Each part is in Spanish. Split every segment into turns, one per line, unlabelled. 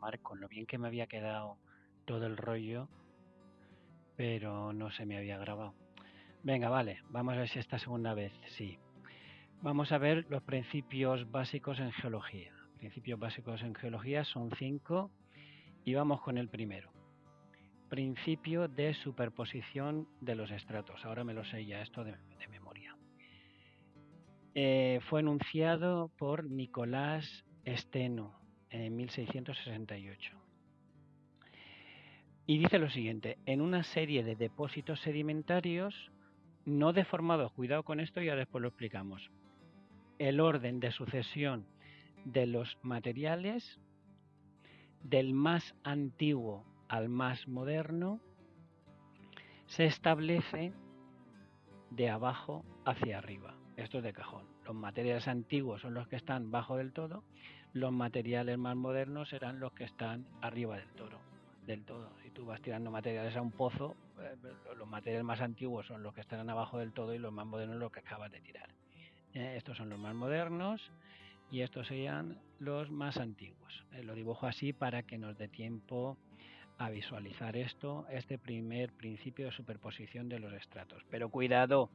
Mar, con lo bien que me había quedado todo el rollo, pero no se me había grabado. Venga, vale, vamos a ver si esta segunda vez sí. Vamos a ver los principios básicos en geología. Principios básicos en geología son cinco y vamos con el primero. Principio de superposición de los estratos. Ahora me lo sé ya esto de, memoria. Eh, fue enunciado por Nicolás Steno en 1668. Y dice lo siguiente, en una serie de depósitos sedimentarios no deformados, cuidado con esto, ya después lo explicamos, el orden de sucesión de los materiales del más antiguo al más moderno se establece de abajo hacia arriba. Esto es de cajón. Los materiales antiguos son los que están bajo del todo, los materiales más modernos serán los que están arriba del toro, del todo. Si tú vas tirando materiales a un pozo, eh, los materiales más antiguos son los que están abajo del todo y los más modernos los que acabas de tirar. Eh, estos son los más modernos y estos serían los más antiguos. Eh, lo dibujo así para que nos dé tiempo a visualizar esto, este primer principio de superposición de los estratos. Pero cuidado,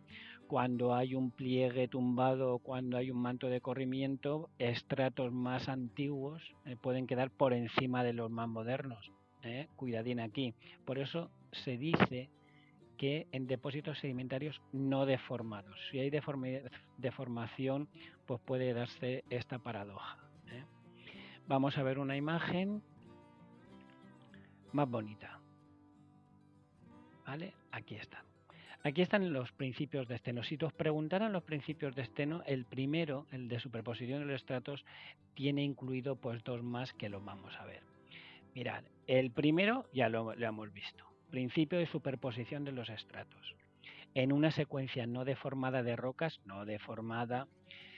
cuando hay un pliegue tumbado, cuando hay un manto de corrimiento, estratos más antiguos eh, pueden quedar por encima de los más modernos. ¿eh? Cuidadín aquí. Por eso se dice que en depósitos sedimentarios no deformados. Si hay deformación, pues puede darse esta paradoja. ¿eh? Vamos a ver una imagen más bonita. ¿Vale? Aquí está. Aquí están los principios de esteno. Si os preguntaran los principios de esteno, el primero, el de superposición de los estratos, tiene incluido pues dos más que lo vamos a ver. Mirad, el primero ya lo hemos visto Principio de superposición de los estratos. En una secuencia no deformada de rocas, no deformada,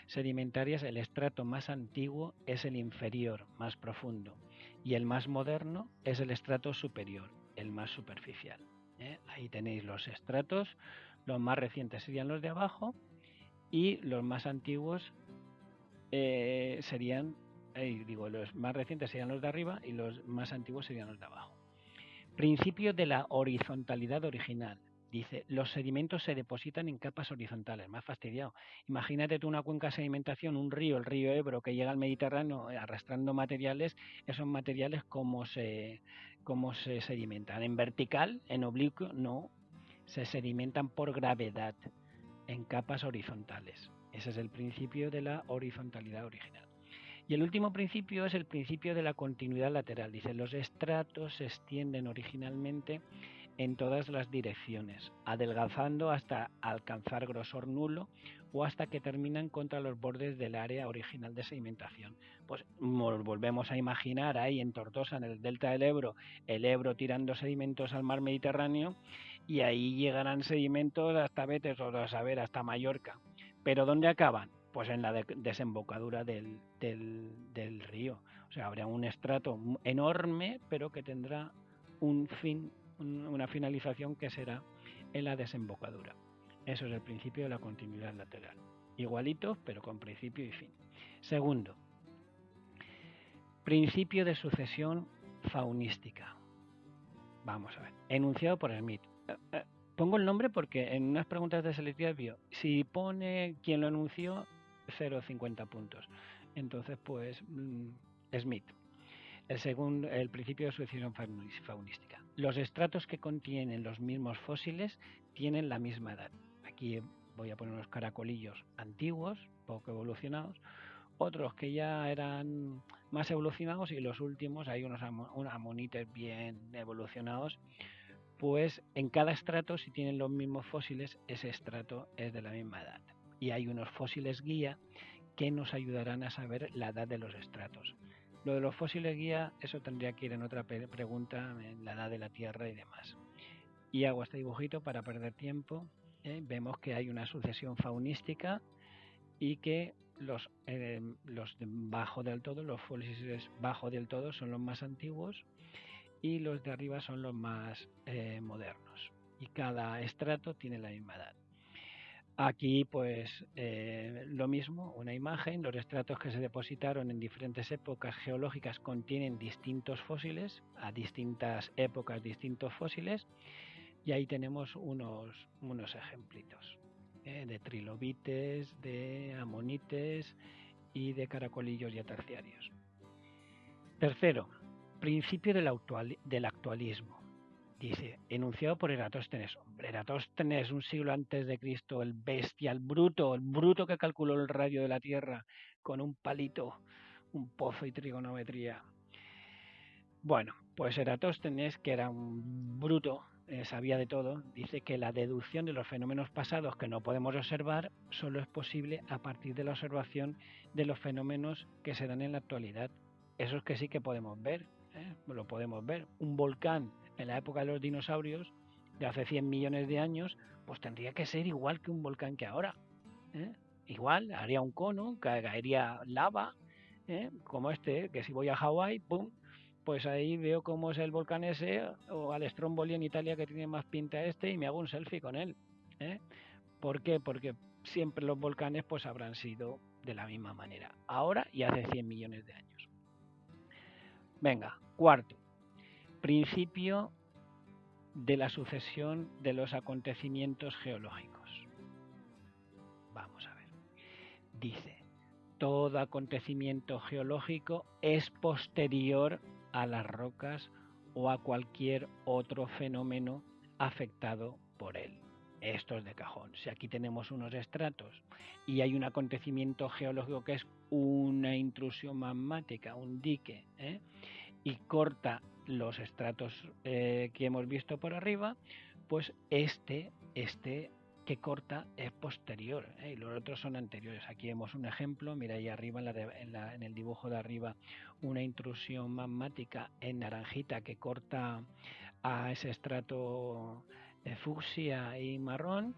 sedimentarias, el estrato más antiguo es el inferior, más profundo, y el más moderno es el estrato superior, el más superficial. ¿eh? Ahí tenéis los estratos, los más recientes serían los de abajo y los más antiguos eh, serían, digo, los más recientes serían los de arriba y los más antiguos serían los de abajo. Principio de la horizontalidad original. Dice, los sedimentos se depositan en capas horizontales. Más fastidiado. Imagínate tú una cuenca de sedimentación, un río, el río Ebro, que llega al Mediterráneo eh, arrastrando materiales. Esos materiales, ¿cómo se, cómo se sedimentan? ¿En vertical? ¿En oblicuo? No. Se sedimentan por gravedad en capas horizontales. Ese es el principio de la horizontalidad original. Y el último principio es el principio de la continuidad lateral. Dice, los estratos se extienden originalmente en todas las direcciones, adelgazando hasta alcanzar grosor nulo o hasta que terminan contra los bordes del área original de sedimentación. Pues nos volvemos a imaginar ahí en Tortosa, en el delta del Ebro, el Ebro tirando sedimentos al mar Mediterráneo y ahí llegarán sedimentos hasta Betes o a saber hasta Mallorca. Pero ¿dónde acaban? pues en la desembocadura del, del, río. O sea, habrá un estrato enorme, pero que tendrá un fin, una finalización que será en la desembocadura. Eso es el principio de la continuidad lateral. Igualitos, pero con principio y fin. Segundo, principio de sucesión faunística. Vamos a ver. Enunciado por Smith. Eh, eh, pongo el nombre porque en unas preguntas de selectividad vio, si pone quien lo anunció, 0,50 puntos. Entonces, pues, mm, Smith. El, segundo, el principio de sucesión faunística. Los estratos que contienen los mismos fósiles tienen la misma edad. Aquí voy a poner unos caracolillos antiguos, poco evolucionados, otros que ya eran más evolucionados y los últimos, hay unos amonites bien evolucionados, pues en cada estrato, si tienen los mismos fósiles, ese estrato es de la misma edad y hay unos fósiles guía que nos ayudarán a saber la edad de los estratos. Lo de los fósiles guía, eso tendría que ir en otra pregunta, en la edad de la Tierra y demás. Y hago este dibujito para perder tiempo. ¿eh? Vemos que hay una sucesión faunística y que los, eh, los de bajo del todo, los fósiles bajo del todo son los más antiguos y los de arriba son los más eh, modernos. Y cada estrato tiene la misma edad. Aquí, pues, eh, lo mismo, una imagen, los estratos que se depositaron en diferentes épocas geológicas contienen distintos fósiles, a distintas épocas distintos fósiles, y ahí tenemos unos, unos ejemplitos eh, de trilobites, de amonites y de caracolillos ya terciarios. Tercero, principio del, del actualismo. Dice, enunciado por Eratóstenes. Hombre, Eratóstenes, un siglo antes de Cristo, el bestia, el bruto, el bruto que calculó el radio de la Tierra con un palito, un pozo y trigonometría. Bueno, pues Eratóstenes, que era un bruto, eh, sabía de todo, dice que la deducción de los fenómenos pasados que no podemos observar solo es posible a partir de la observación de los fenómenos que se dan en la actualidad. Esos que sí que podemos ver, ¿eh? lo podemos ver. Un volcán en la época de los dinosaurios, de hace 100 millones de años, pues tendría que ser igual que un volcán que ahora. ¿eh? Igual, haría un cono, caería lava, ¿eh? como este, que si voy a Hawái, ¡pum! Pues ahí veo cómo es el volcán ese, o al Stromboli en Italia que tiene más pinta este, y me hago un selfie con él. ¿eh? ¿Por qué? Porque siempre los volcanes pues habrán sido de la misma manera, ahora y hace 100 millones de años. Venga, cuarto, Principio de la sucesión de los acontecimientos geológicos. Vamos a ver. Dice, todo acontecimiento geológico es posterior a las rocas o a cualquier otro fenómeno afectado por él. Esto es de cajón. Si aquí tenemos unos estratos y hay un acontecimiento geológico que es una intrusión magmática, un dique, ¿eh? Y corta los estratos eh, que hemos visto por arriba, pues este, este que corta es posterior ¿eh? y los otros son anteriores. Aquí vemos un ejemplo, mira ahí arriba en, el dibujo de arriba una intrusión magmática en naranjita que corta a ese estrato de fucsia y marrón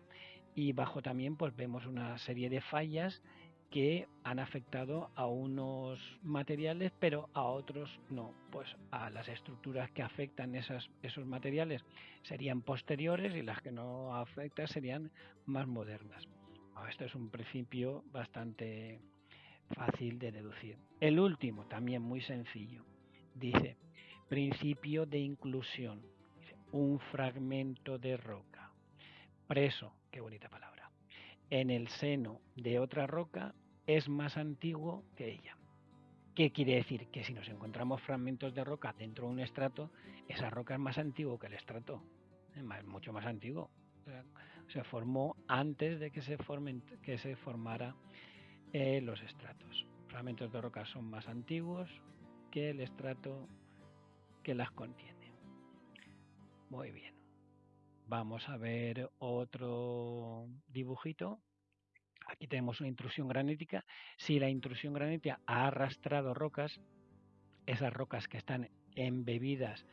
y bajo también pues vemos una serie de fallas que han afectado a unos materiales, pero a otros no. Pues a las estructuras que afectan esos materiales serían posteriores y las que no afectan serían más modernas. Esto es un principio bastante fácil de deducir. El último, también muy sencillo, dice principio de inclusión. un fragmento de roca preso, qué bonita palabra, en el seno de otra roca es más antiguo que ella. ¿Qué quiere decir? Que si nos encontramos fragmentos de roca dentro de un estrato, esa roca es más antiguo que el estrato, es mucho más antiguo. Se formó antes de que se, formen, que se formara eh, los estratos. Fragmentos de roca son más antiguos que el estrato que las contiene. Muy bien. Vamos a ver otro dibujito Aquí tenemos una intrusión granítica. Si la intrusión granítica ha arrastrado rocas, esas rocas que están embebidas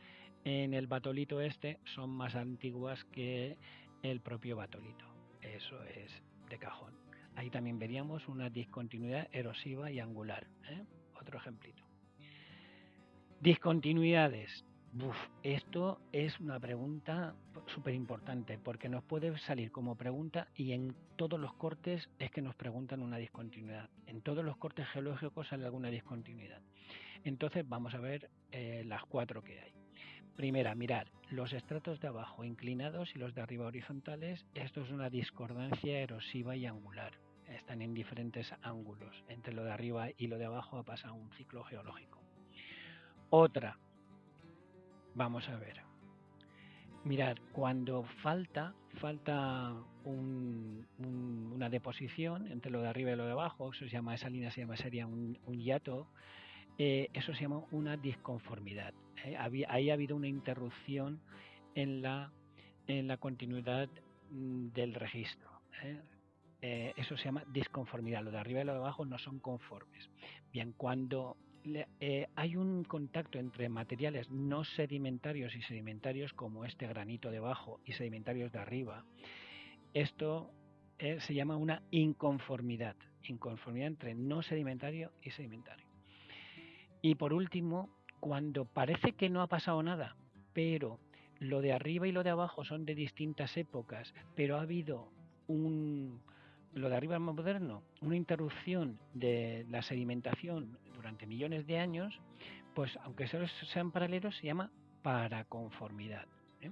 en el batolito este son más antiguas que el propio batolito. Eso es de cajón. Ahí también veríamos una discontinuidad erosiva y angular. ¿eh? Otro ejemplito. Discontinuidades. Esto es una pregunta súper importante porque nos puede salir como pregunta y en todos los cortes es que nos preguntan una discontinuidad. En todos los cortes geológicos sale alguna discontinuidad. Entonces vamos a ver eh, las cuatro que hay. Primera, mirar los estratos de abajo inclinados y los de arriba horizontales. Esto es una discordancia erosiva y angular. Están en diferentes ángulos. Entre lo de arriba y lo de abajo ha pasado un ciclo geológico. Otra, vamos a ver Mirad, cuando falta, falta una deposición entre lo de arriba y lo de abajo, eso se llama, esa línea se llama, sería un, hiato, eh, eso se llama una disconformidad. ¿eh? ahí ha habido una interrupción en la, en la continuidad mm, del registro. ¿eh? eso se llama disconformidad. Lo de arriba y lo de abajo no son conformes. Bien, cuando eh, hay un contacto entre materiales no sedimentarios y sedimentarios como este granito de abajo y sedimentarios de arriba. Esto eh, se llama una inconformidad, inconformidad entre no sedimentario y sedimentario. Y por último, cuando parece que no ha pasado nada, pero lo de arriba y lo de abajo son de distintas épocas, pero ha habido lo de arriba más moderno, una interrupción de la sedimentación durante millones de años, pues aunque solo sean paralelos, se llama paraconformidad. ¿eh?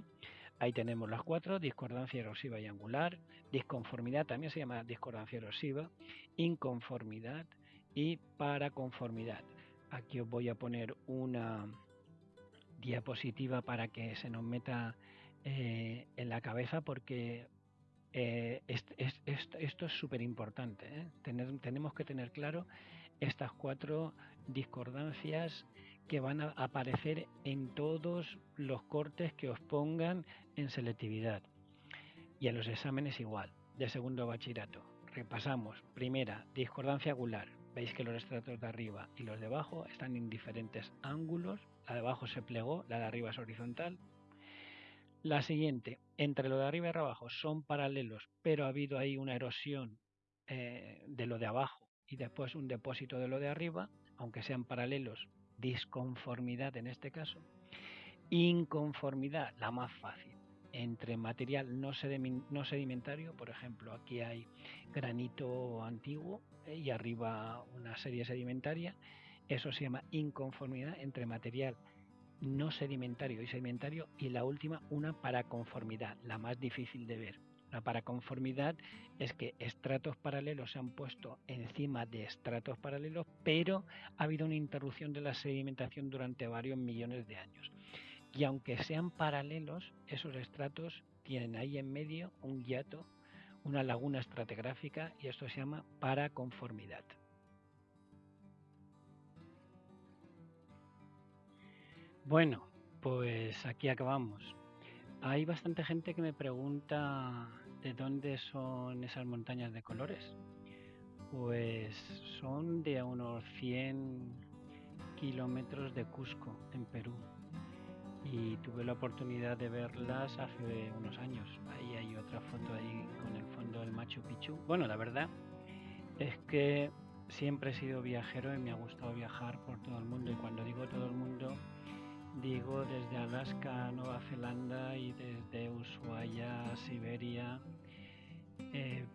Ahí tenemos las cuatro, discordancia erosiva y angular, disconformidad también se llama discordancia erosiva, inconformidad y paraconformidad. Aquí os voy a poner una diapositiva para que se nos meta eh, en la cabeza porque eh, esto es súper importante. tenemos que tener claro estas cuatro discordancias que van a aparecer en todos los cortes que os pongan en selectividad. Y en los exámenes igual, de segundo bachillerato. Repasamos. Primera, discordancia angular. Veis que los estratos de arriba y los de abajo están en diferentes ángulos. La de abajo se plegó, la de arriba es horizontal. La siguiente, entre lo de arriba y abajo son paralelos, pero ha habido ahí una erosión eh, de lo de abajo y después un depósito de lo de arriba, aunque sean paralelos, disconformidad en este caso. Inconformidad, la más fácil, entre material no, sedimentario, por ejemplo, aquí hay granito antiguo eh, y arriba una serie sedimentaria, eso se llama inconformidad entre material no sedimentario y sedimentario y la última una paraconformidad, la más difícil de ver. La paraconformidad es que estratos paralelos se han puesto encima de estratos paralelos, pero ha habido una interrupción de la sedimentación durante varios millones de años. Y aunque sean paralelos, esos estratos tienen ahí en medio un hiato, una laguna estratigráfica y esto se llama paraconformidad. Bueno, pues aquí acabamos. Hay bastante gente que me pregunta de dónde son esas montañas de colores. Pues son de unos 100 kilómetros de Cusco, en Perú. Y tuve la oportunidad de verlas hace unos años. Ahí hay otra foto ahí con el fondo del Machu Picchu. Bueno, la verdad es que siempre he sido viajero y me ha gustado viajar por todo el mundo. Y cuando digo todo el mundo, digo desde Alaska Nueva Zelanda y desde Ushuaia Siberia, eh,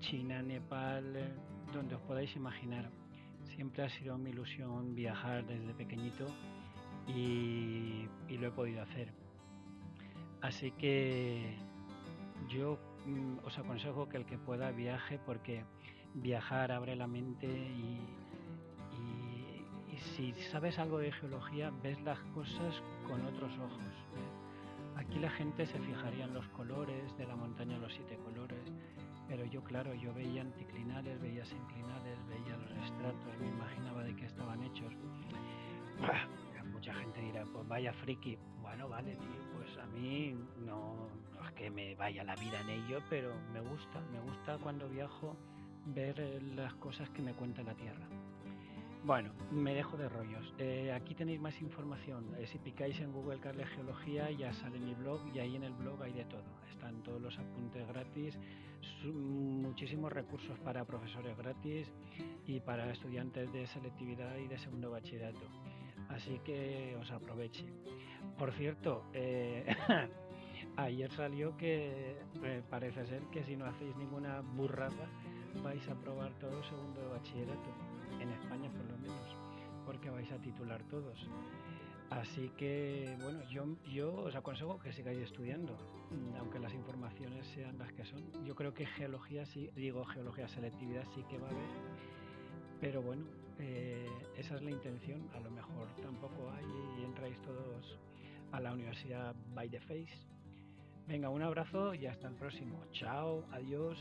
China, Nepal, eh, donde os podáis imaginar. Siempre ha sido mi ilusión viajar desde pequeñito y, lo he podido hacer. Así que yo mm, os aconsejo que el que pueda viaje porque viajar abre la mente y, si sabes algo de geología, ves las cosas con otros ojos. ¿eh? Aquí la gente se fijaría en los colores de la montaña, los siete colores, pero yo, claro, yo veía anticlinales, veía sinclinales, veía los estratos, me imaginaba de qué estaban hechos. Mucha gente dirá, pues vaya friki. Bueno, vale, tío, pues a mí no, no es que me vaya la vida en ello, pero me gusta, me gusta cuando viajo ver las cosas que me cuenta la Tierra. Bueno, me dejo de rollos. Eh, aquí tenéis más información. Eh, si picáis en Google Carles Geología ya sale mi blog y ahí en el blog hay de todo. Están todos los apuntes gratis, muchísimos recursos para profesores gratis y para estudiantes de selectividad y de segundo bachillerato. Así que os aproveche. Por cierto, eh, ayer salió que parece ser que si no hacéis ninguna burrada vais a probar todo segundo bachillerato en España por lo menos, porque vais a titular todos. Así que, bueno, yo, yo os aconsejo que sigáis estudiando, aunque las informaciones sean las que son. Yo creo que geología sí, digo geología selectividad sí que va a haber, pero bueno, eh, esa es la intención. A lo mejor tampoco hay y entráis todos a la universidad by the face. Venga, un abrazo y hasta el próximo. Chao, adiós.